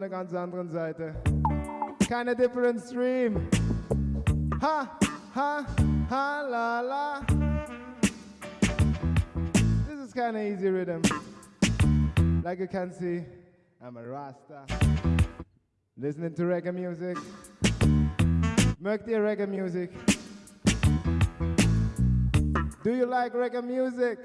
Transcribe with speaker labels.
Speaker 1: der ganz anderen Seite. Keine different stream. Ha, ha, ha, la, la. This is kind of easy rhythm. Like you can see, I'm a Rasta. Listening to reggae music. Mögt ihr reggae music. Do you like reggae music?